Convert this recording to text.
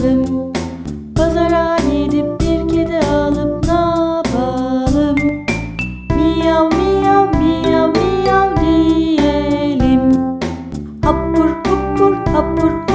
yapalım? Pazara gidip bir kedi alıp ne yapalım? Miyav miyav miyav miyav diyelim Hapur hupur hapur hupur